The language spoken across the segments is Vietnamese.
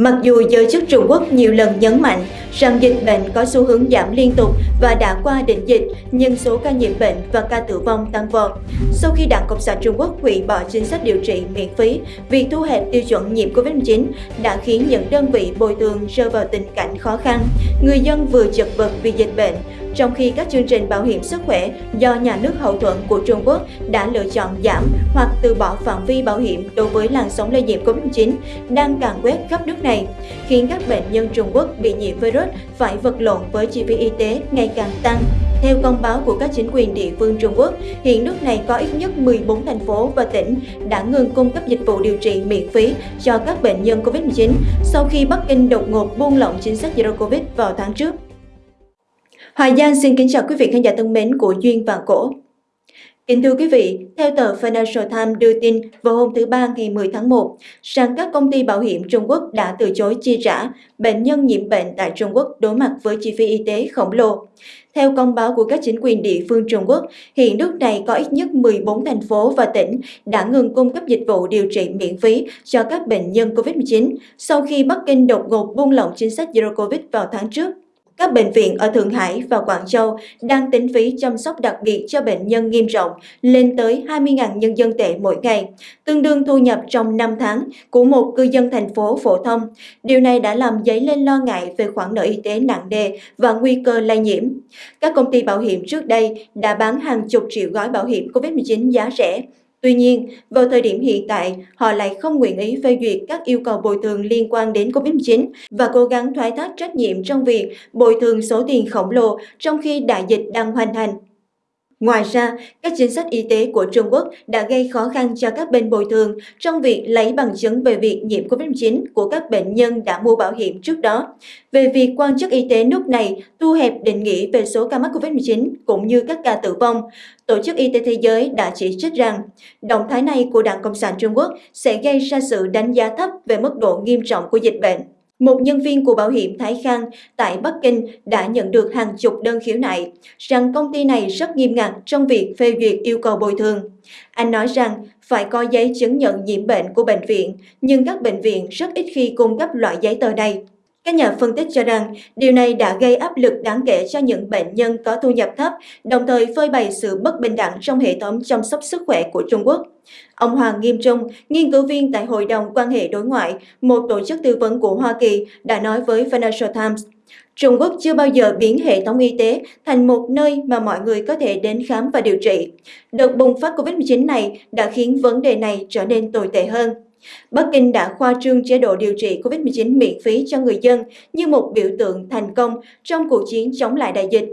Mặc dù giới chức Trung Quốc nhiều lần nhấn mạnh rằng dịch bệnh có xu hướng giảm liên tục và đã qua đỉnh dịch, nhưng số ca nhiễm bệnh và ca tử vong tăng vọt. Sau khi Đảng Cộng sản Trung Quốc hủy bỏ chính sách điều trị miễn phí, việc thu hẹp tiêu chuẩn nhiễm Covid-19 đã khiến những đơn vị bồi thường rơi vào tình cảnh khó khăn. Người dân vừa chật vật vì dịch bệnh, trong khi các chương trình bảo hiểm sức khỏe do nhà nước hậu thuẫn của Trung Quốc đã lựa chọn giảm hoặc từ bỏ phạm vi bảo hiểm đối với làn sóng lây nhiễm Covid-19 đang càng quét khắp nước này, khiến các bệnh nhân Trung Quốc bị nhiễm virus phải vật lộn với chi phí y tế ngày càng tăng. Theo công báo của các chính quyền địa phương Trung Quốc, hiện nước này có ít nhất 14 thành phố và tỉnh đã ngừng cung cấp dịch vụ điều trị miễn phí cho các bệnh nhân COVID-19 sau khi Bắc Kinh đột ngột buông lỏng chính sách Zero Covid vào tháng trước. Hoài Giang xin kính chào quý vị khán giả thân mến của Duyên và Cổ. Kính thưa quý vị, theo tờ Financial Times đưa tin vào hôm thứ Ba ngày 10 tháng 1, rằng các công ty bảo hiểm Trung Quốc đã từ chối chi trả bệnh nhân nhiễm bệnh tại Trung Quốc đối mặt với chi phí y tế khổng lồ. Theo công báo của các chính quyền địa phương Trung Quốc, hiện nước này có ít nhất 14 thành phố và tỉnh đã ngừng cung cấp dịch vụ điều trị miễn phí cho các bệnh nhân COVID-19 sau khi Bắc Kinh đột ngột buông lỏng chính sách Zero Covid vào tháng trước. Các bệnh viện ở Thượng Hải và Quảng Châu đang tính phí chăm sóc đặc biệt cho bệnh nhân nghiêm trọng lên tới 20.000 nhân dân tệ mỗi ngày, tương đương thu nhập trong 5 tháng của một cư dân thành phố phổ thông. Điều này đã làm dấy lên lo ngại về khoản nợ y tế nặng nề và nguy cơ lây nhiễm. Các công ty bảo hiểm trước đây đã bán hàng chục triệu gói bảo hiểm COVID-19 giá rẻ, Tuy nhiên, vào thời điểm hiện tại, họ lại không nguyện ý phê duyệt các yêu cầu bồi thường liên quan đến COVID-19 và cố gắng thoái thác trách nhiệm trong việc bồi thường số tiền khổng lồ trong khi đại dịch đang hoành hành. Ngoài ra, các chính sách y tế của Trung Quốc đã gây khó khăn cho các bên bồi thường trong việc lấy bằng chứng về việc nhiễm COVID-19 của các bệnh nhân đã mua bảo hiểm trước đó, về việc quan chức y tế nước này thu hẹp định nghĩa về số ca mắc COVID-19 cũng như các ca tử vong. Tổ chức Y tế Thế giới đã chỉ trích rằng động thái này của Đảng Cộng sản Trung Quốc sẽ gây ra sự đánh giá thấp về mức độ nghiêm trọng của dịch bệnh. Một nhân viên của bảo hiểm Thái Khang tại Bắc Kinh đã nhận được hàng chục đơn khiếu nại rằng công ty này rất nghiêm ngặt trong việc phê duyệt yêu cầu bồi thường. Anh nói rằng phải có giấy chứng nhận nhiễm bệnh của bệnh viện, nhưng các bệnh viện rất ít khi cung cấp loại giấy tờ này. Các nhà phân tích cho rằng điều này đã gây áp lực đáng kể cho những bệnh nhân có thu nhập thấp, đồng thời phơi bày sự bất bình đẳng trong hệ thống chăm sóc sức khỏe của Trung Quốc. Ông Hoàng Nghiêm Trung, nghiên cứu viên tại Hội đồng quan hệ đối ngoại, một tổ chức tư vấn của Hoa Kỳ, đã nói với Financial Times, Trung Quốc chưa bao giờ biến hệ thống y tế thành một nơi mà mọi người có thể đến khám và điều trị. Đợt bùng phát COVID-19 này đã khiến vấn đề này trở nên tồi tệ hơn. Bắc Kinh đã khoa trương chế độ điều trị COVID-19 miễn phí cho người dân như một biểu tượng thành công trong cuộc chiến chống lại đại dịch.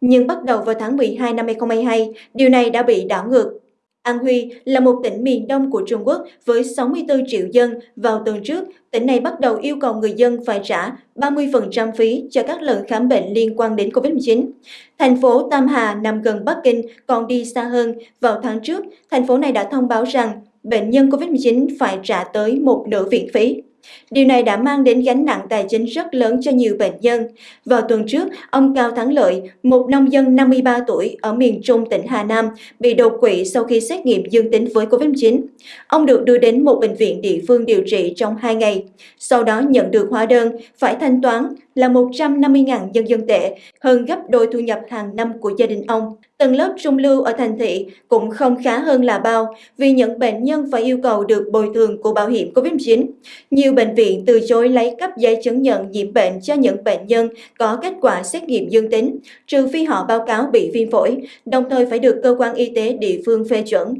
Nhưng bắt đầu vào tháng 12 năm 2022, điều này đã bị đảo ngược. An Huy là một tỉnh miền đông của Trung Quốc với 64 triệu dân. Vào tuần trước, tỉnh này bắt đầu yêu cầu người dân phải trả 30% phí cho các lần khám bệnh liên quan đến COVID-19. Thành phố Tam Hà nằm gần Bắc Kinh còn đi xa hơn. Vào tháng trước, thành phố này đã thông báo rằng bệnh nhân COVID-19 phải trả tới một nửa viện phí. Điều này đã mang đến gánh nặng tài chính rất lớn cho nhiều bệnh nhân. Vào tuần trước, ông Cao Thắng Lợi, một nông dân 53 tuổi ở miền Trung tỉnh Hà Nam, bị đột quỵ sau khi xét nghiệm dương tính với COVID-19. Ông được đưa đến một bệnh viện địa phương điều trị trong 2 ngày. Sau đó nhận được hóa đơn, phải thanh toán là 150.000 nhân dân tệ, hơn gấp đôi thu nhập hàng năm của gia đình ông. Tầng lớp trung lưu ở thành thị cũng không khá hơn là bao vì những bệnh nhân phải yêu cầu được bồi thường của bảo hiểm COVID-19. Nhiều bệnh viện từ chối lấy cấp giấy chứng nhận nhiễm bệnh cho những bệnh nhân có kết quả xét nghiệm dương tính, trừ phi họ báo cáo bị viêm phổi, đồng thời phải được cơ quan y tế địa phương phê chuẩn.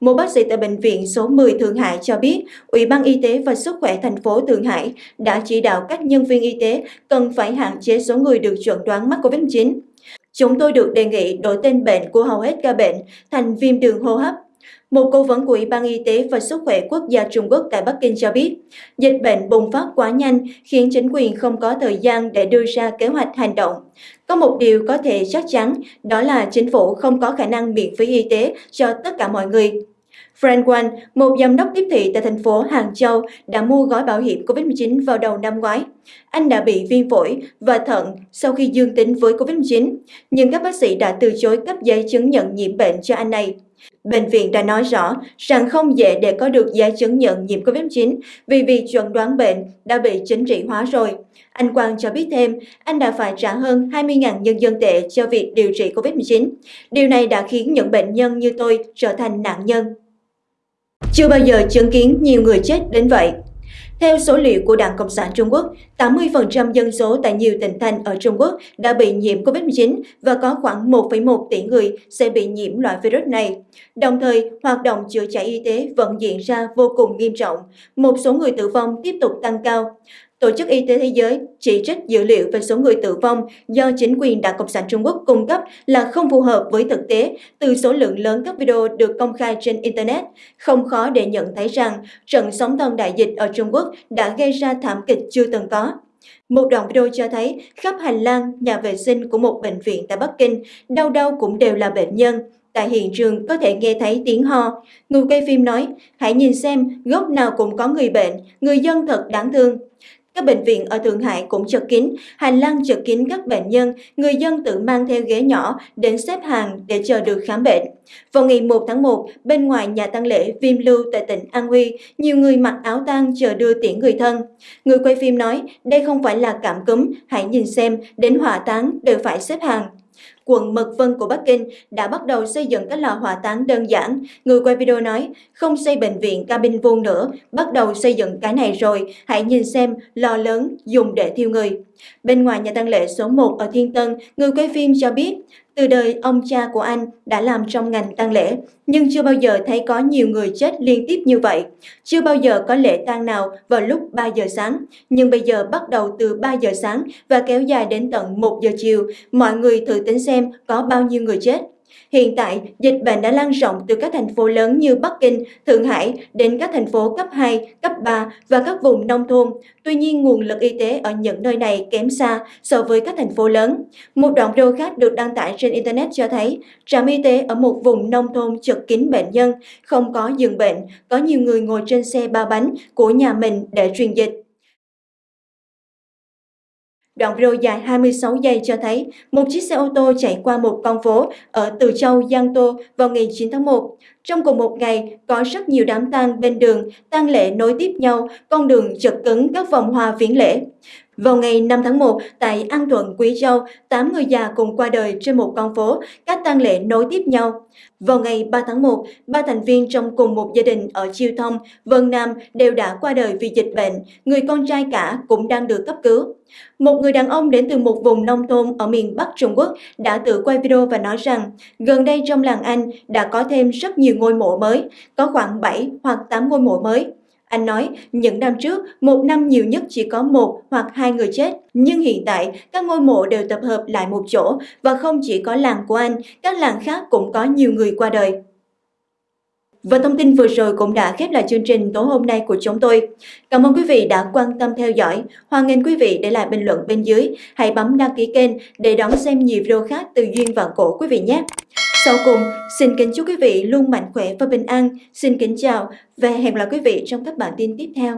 Một bác sĩ tại Bệnh viện số 10 Thượng Hải cho biết, Ủy ban Y tế và Sức khỏe thành phố Thượng Hải đã chỉ đạo các nhân viên y tế cần phải hạn chế số người được chuẩn đoán mắc COVID-19. Chúng tôi được đề nghị đổi tên bệnh của hầu hết ca bệnh thành viêm đường hô hấp. Một cố vấn của Ủy ban Y tế và Sức khỏe Quốc gia Trung Quốc tại Bắc Kinh cho biết, dịch bệnh bùng phát quá nhanh khiến chính quyền không có thời gian để đưa ra kế hoạch hành động. Có một điều có thể chắc chắn, đó là chính phủ không có khả năng miễn phí y tế cho tất cả mọi người. Frank Wan, một giám đốc tiếp thị tại thành phố Hàng Châu, đã mua gói bảo hiểm COVID-19 vào đầu năm ngoái. Anh đã bị viêm phổi và thận sau khi dương tính với COVID-19, nhưng các bác sĩ đã từ chối cấp giấy chứng nhận nhiễm bệnh cho anh này. Bệnh viện đã nói rõ rằng không dễ để có được giấy chứng nhận nhiễm COVID-19 vì việc chuẩn đoán bệnh đã bị chính trị hóa rồi. Anh Quang cho biết thêm, anh đã phải trả hơn 20.000 nhân dân tệ cho việc điều trị COVID-19. Điều này đã khiến những bệnh nhân như tôi trở thành nạn nhân. Chưa bao giờ chứng kiến nhiều người chết đến vậy. Theo số liệu của Đảng Cộng sản Trung Quốc, 80% dân số tại nhiều tỉnh thành ở Trung Quốc đã bị nhiễm COVID-19 và có khoảng 1,1 tỷ người sẽ bị nhiễm loại virus này. Đồng thời, hoạt động chữa cháy y tế vẫn diễn ra vô cùng nghiêm trọng. Một số người tử vong tiếp tục tăng cao. Tổ chức Y tế Thế giới chỉ trích dữ liệu về số người tử vong do chính quyền Đảng Cộng sản Trung Quốc cung cấp là không phù hợp với thực tế từ số lượng lớn các video được công khai trên Internet. Không khó để nhận thấy rằng trận sóng thần đại dịch ở Trung Quốc đã gây ra thảm kịch chưa từng có. Một đoạn video cho thấy khắp hành lang, nhà vệ sinh của một bệnh viện tại Bắc Kinh, đâu đâu cũng đều là bệnh nhân. Tại hiện trường có thể nghe thấy tiếng ho. Người quay phim nói, hãy nhìn xem, góc nào cũng có người bệnh, người dân thật đáng thương. Các bệnh viện ở Thượng Hải cũng chật kín, hành lang chật kín các bệnh nhân, người dân tự mang theo ghế nhỏ đến xếp hàng để chờ được khám bệnh. Vào ngày 1 tháng 1, bên ngoài nhà tang lễ Viêm Lưu tại tỉnh An Huy, nhiều người mặc áo tang chờ đưa tiễn người thân. Người quay phim nói, đây không phải là cảm cúm, hãy nhìn xem, đến hỏa táng đều phải xếp hàng quận Mật Vân của Bắc Kinh đã bắt đầu xây dựng các lò hỏa táng đơn giản. Người quay video nói, không xây bệnh viện cabin vuông nữa, bắt đầu xây dựng cái này rồi, hãy nhìn xem lò lớn dùng để thiêu người. Bên ngoài nhà tang lễ số 1 ở Thiên Tân, người quay phim cho biết, từ đời ông cha của anh đã làm trong ngành tang lễ, nhưng chưa bao giờ thấy có nhiều người chết liên tiếp như vậy. Chưa bao giờ có lễ tang nào vào lúc 3 giờ sáng, nhưng bây giờ bắt đầu từ 3 giờ sáng và kéo dài đến tận 1 giờ chiều. Mọi người thử tính xem có bao nhiêu người chết. Hiện tại, dịch bệnh đã lan rộng từ các thành phố lớn như Bắc Kinh, Thượng Hải đến các thành phố cấp 2, cấp 3 và các vùng nông thôn. Tuy nhiên, nguồn lực y tế ở những nơi này kém xa so với các thành phố lớn. Một đoạn video khác được đăng tải trên Internet cho thấy trạm y tế ở một vùng nông thôn chật kín bệnh nhân, không có giường bệnh, có nhiều người ngồi trên xe ba bánh của nhà mình để truyền dịch. Đoạn video dài 26 giây cho thấy một chiếc xe ô tô chạy qua một con phố ở Từ Châu, Giang Tô vào ngày 9 tháng 1. Trong cùng một ngày, có rất nhiều đám tang bên đường, tang lễ nối tiếp nhau, con đường chật cứng các vòng hoa viếng lễ. Vào ngày 5 tháng 1, tại An Thuận, Quý Châu, 8 người già cùng qua đời trên một con phố, các tang lễ nối tiếp nhau. Vào ngày 3 tháng 1, ba thành viên trong cùng một gia đình ở Chiêu Thông, Vân Nam đều đã qua đời vì dịch bệnh, người con trai cả cũng đang được cấp cứu. Một người đàn ông đến từ một vùng nông thôn ở miền Bắc Trung Quốc đã tự quay video và nói rằng gần đây trong làng Anh đã có thêm rất nhiều nhiều ngôi mộ mới, có khoảng 7 hoặc 8 ngôi mộ mới. Anh nói, những năm trước, một năm nhiều nhất chỉ có một hoặc hai người chết. Nhưng hiện tại, các ngôi mộ đều tập hợp lại một chỗ và không chỉ có làng của anh, các làng khác cũng có nhiều người qua đời. Và thông tin vừa rồi cũng đã khép lại chương trình tối hôm nay của chúng tôi. Cảm ơn quý vị đã quan tâm theo dõi. Hoan nghênh quý vị để lại bình luận bên dưới. Hãy bấm đăng ký kênh để đón xem nhiều video khác từ Duyên và Cổ quý vị nhé. Sau cùng, xin kính chúc quý vị luôn mạnh khỏe và bình an. Xin kính chào và hẹn gặp lại quý vị trong các bản tin tiếp theo.